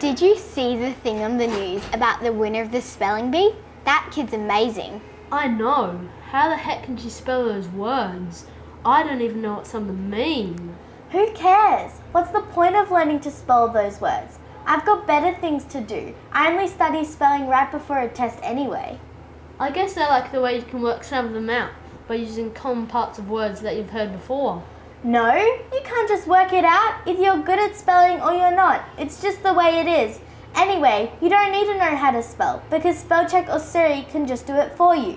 Did you see the thing on the news about the winner of the spelling bee? That kid's amazing. I know. How the heck can she spell those words? I don't even know what some of them mean. Who cares? What's the point of learning to spell those words? I've got better things to do. I only study spelling right before a test anyway. I guess I like the way you can work some of them out by using common parts of words that you've heard before. No, you can't just work it out if you're good at spelling or you're not. It's just the way it is. Anyway, you don't need to know how to spell because Spellcheck or Siri can just do it for you.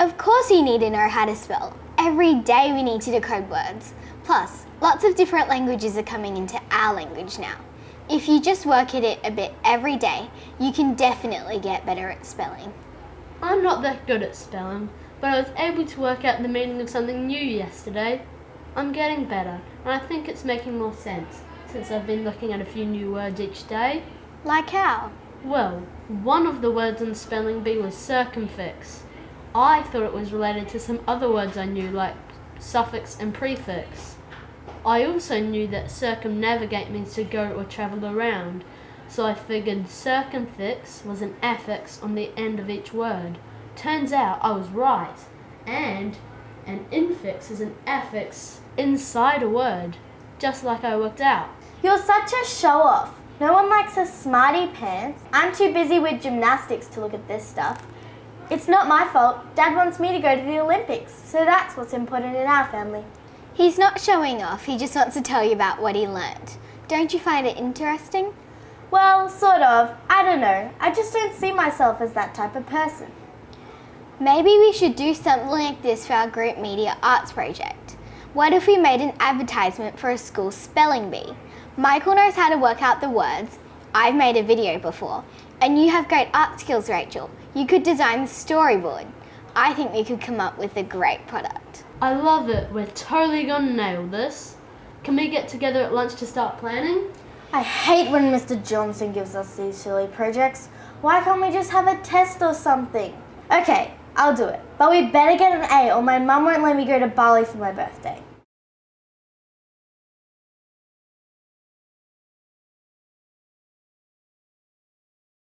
Of course you need to know how to spell. Every day we need to decode words. Plus, lots of different languages are coming into our language now. If you just work at it a bit every day, you can definitely get better at spelling. I'm not that good at spelling, but I was able to work out the meaning of something new yesterday. I'm getting better, and I think it's making more sense since I've been looking at a few new words each day. Like how? Well, one of the words on spelling bee was circumfix. I thought it was related to some other words I knew, like suffix and prefix. I also knew that circumnavigate means to go or travel around, so I figured circumfix was an affix on the end of each word. Turns out I was right, and an infix is an affix inside a word, just like I worked out. You're such a show off. No one likes a smarty pants. I'm too busy with gymnastics to look at this stuff. It's not my fault. Dad wants me to go to the Olympics, so that's what's important in our family. He's not showing off, he just wants to tell you about what he learnt. Don't you find it interesting? Well, sort of. I don't know. I just don't see myself as that type of person. Maybe we should do something like this for our group media arts project. What if we made an advertisement for a school spelling bee? Michael knows how to work out the words. I've made a video before. And you have great art skills, Rachel. You could design the storyboard. I think we could come up with a great product. I love it. We're totally gonna nail this. Can we get together at lunch to start planning? I hate when Mr. Johnson gives us these silly projects. Why can't we just have a test or something? Okay, I'll do it. But we better get an A or my mum won't let me go to Bali for my birthday.